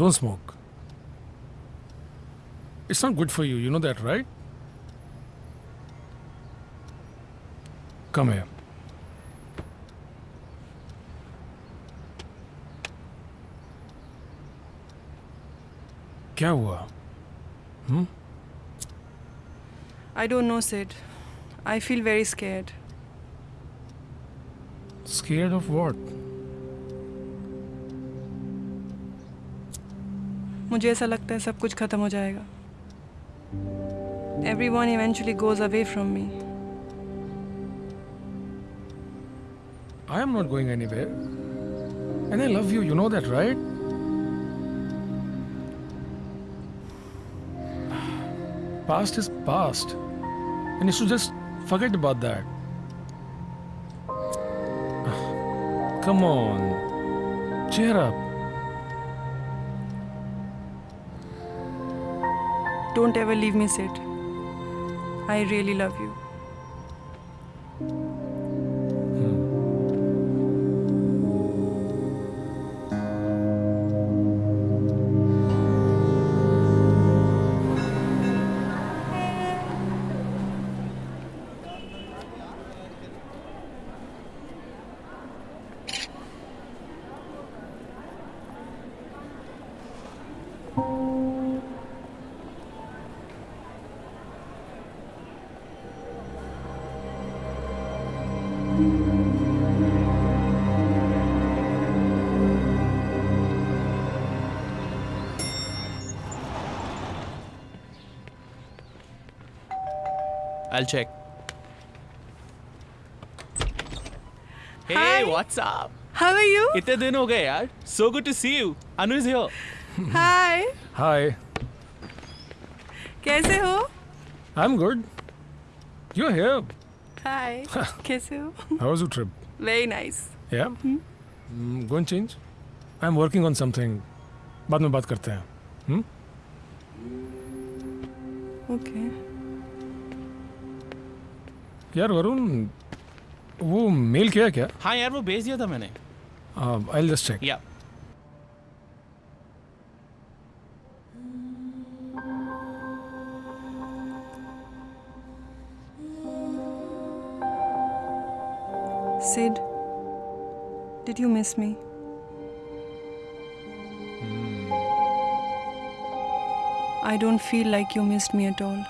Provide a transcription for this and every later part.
Don't smoke. It's not good for you. You know that, right? Come here. क्या हुआ हम्म I don't know, Sid. I feel very scared. Scared of what? मुझे ऐसा लगता है सब कुछ खत्म हो जाएगा। Everyone eventually goes away from me I am not going anyway and I love you you know that right Past is past, and you should just forget about that. Come on, cheer up. Don't ever leave me, Sid. I really love you. I'll check. Hey, Hi. what's up? How are you? इतने दिन हो गए यार. So good to see you. Anu is here. Hi. Hi. कैसे हो? I'm good. You're here. Hi कैसे हो how was your trip very nice yeah going change I am working on something बाद में बात करते हैं. Hmm hmm? Okay okay. यार वरुण वो मेल किया क्या? हाँ यार वो भेज दिया था मैंने। I just check yeah Sid, did you miss me? I don't feel like you missed me at all.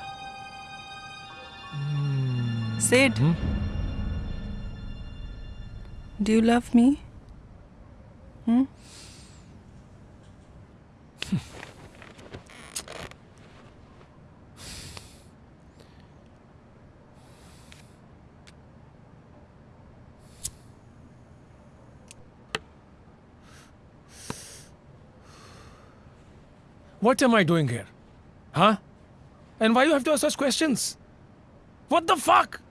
Sid, do you love me? Hmm? What am I doing here? Huh? And why you have to ask such questions? What the fuck?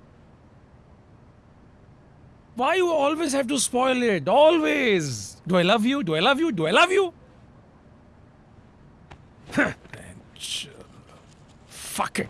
Why you always have to spoil it? Always. Do I love you? Do I love you? Do I love you? Fuck it.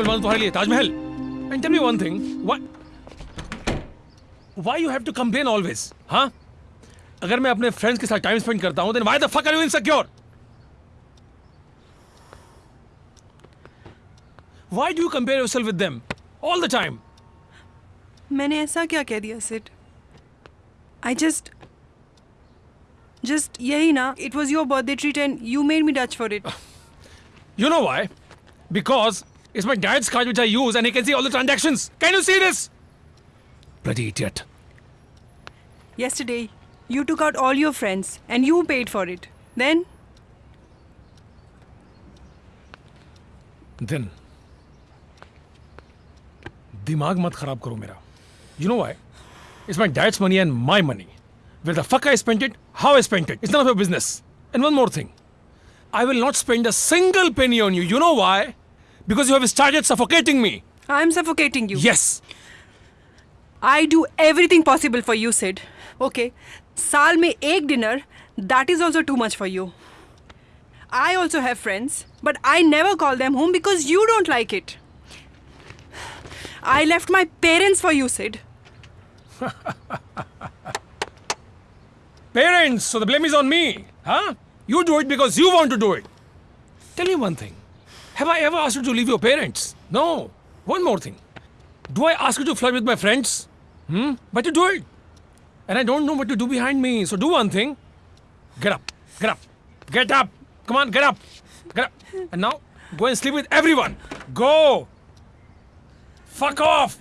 मिलवा दूँ तुम्हारे लिए Taj Mahal. And tell me one thing why why you have to complain always हाँ अगर मैं अपने friends के साथ टाइम स्पेंड करता हूँ then why the fuck are you insecure why do you compare yourself with them all the time मैंने ऐसा क्या कह दिया सिड आई जस्ट जस्ट यही ना it was your birthday treat and you made me Dutch for it you know why? Because it's my dad's card which I use and he can see all the transactions. Can you see this? Bloody idiot. Yesterday, you took out all your friends and you paid for it. Then, Then. दिमाग मत खराब करो मेरा You know why? It's my dad's money and my money. Where the fuck I spent it, how I spent it, it's none of your business. And one more thing. I will not spend a single penny on you. You know why? because you have started suffocating me. I'm suffocating you. Yes. I do everything possible for you, Sid. Okay. Saal mein ek dinner, that is also too much for you. I also have friends, but I never call them home because you don't like it. I left my parents for you, Sid. parents, so the blame is on me, huh? You do it because you want to do it. Tell me one thing. Have I ever asked you to leave your parents? No. One more thing. Do I ask you to flirt with my friends? Hmm? But you do it. And I don't know what to do behind me. So do one thing. Get up. Get up. Get up. Come on, get up. Get up. And now go and sleep with everyone. Go. Fuck off.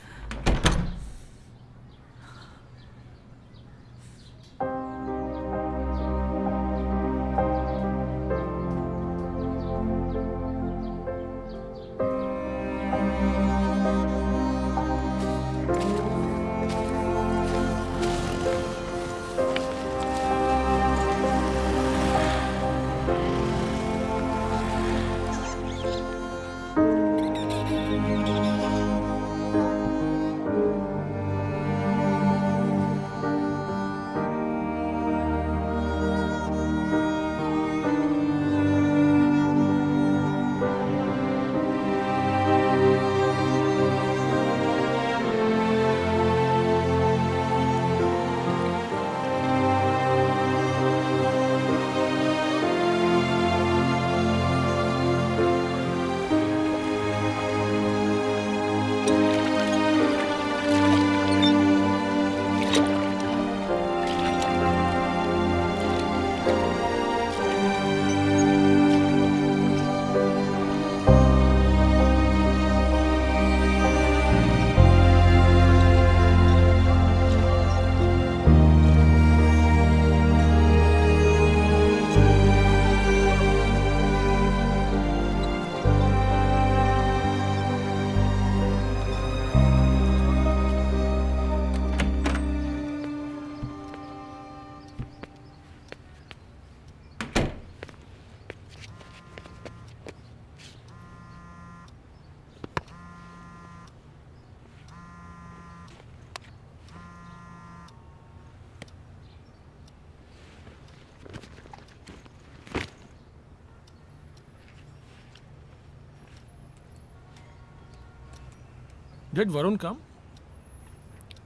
Did Varun come?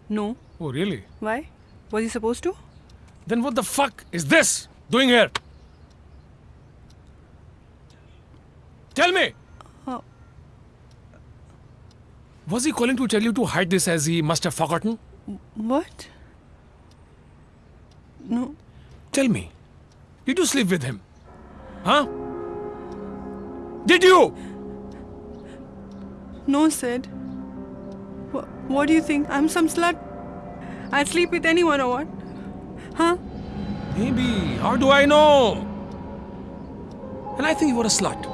No. Oh, really? Why? Was he supposed to? Then what the fuck is this doing here? Tell me! Uh. Was he calling to tell you to hide this as he must have forgotten? What? No. Tell me, did you sleep with him? Huh? Did you? No, Sid. Wha what do you think? I'm some slut? I'd sleep with anyone or what? Huh? Maybe. How do I know? And I think you were a slut.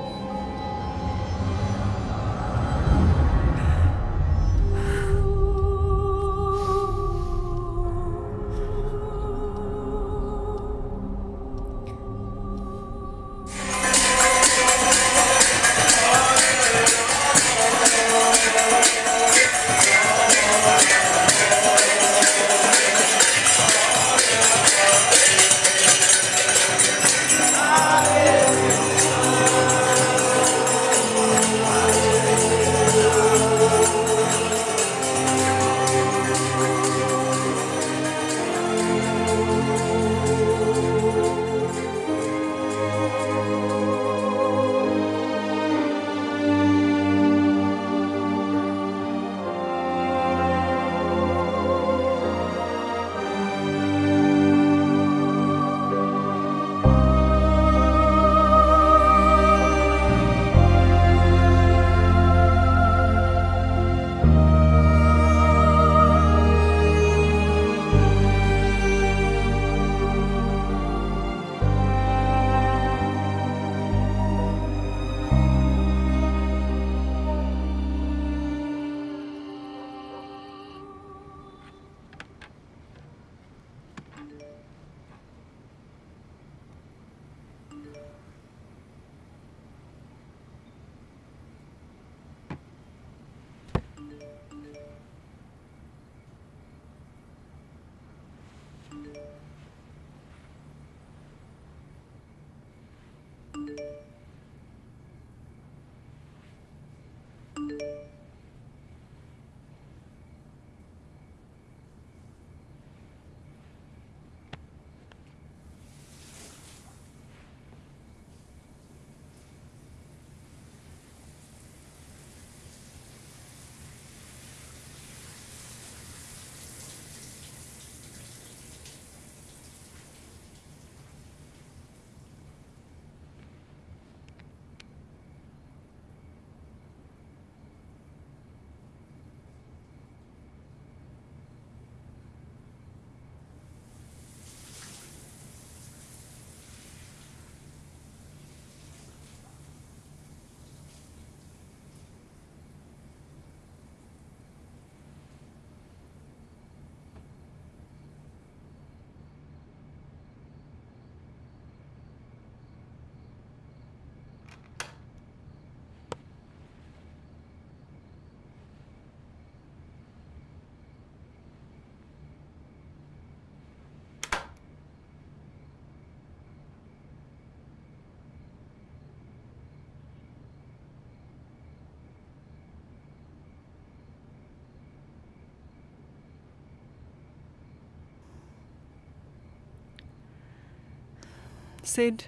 Sid,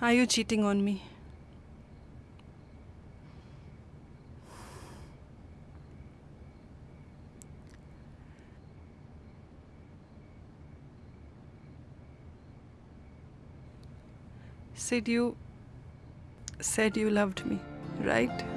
are you cheating on me? Sid, you said you loved me, right?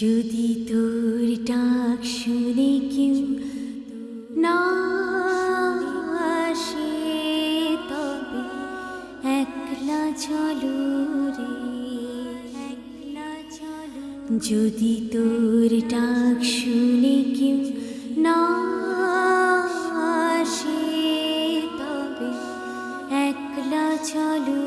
যদি তোর ডাক শুনে কেউ না আসে, তবে একলা চলো রে, একলা চলো। যদি তোর ডাক শুনে কেউ না আসে, তবে একলা চলো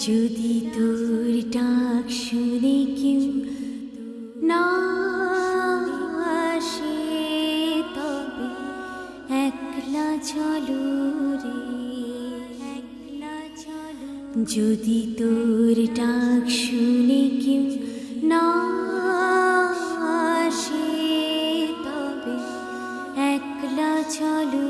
যদি তোর ডাক শুনে কেউ না তবে একলা চলো রে, একলা চলো। যদি তোর ডাক শুনে কেউ না আসে তবে একলা চলো